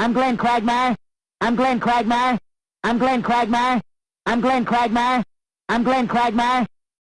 I'm Glenn Quagmire. I'm Glenn Quagmire. I'm Glenn Quagmire. I'm Glenn Quagmire. I'm Glenn Quagmire.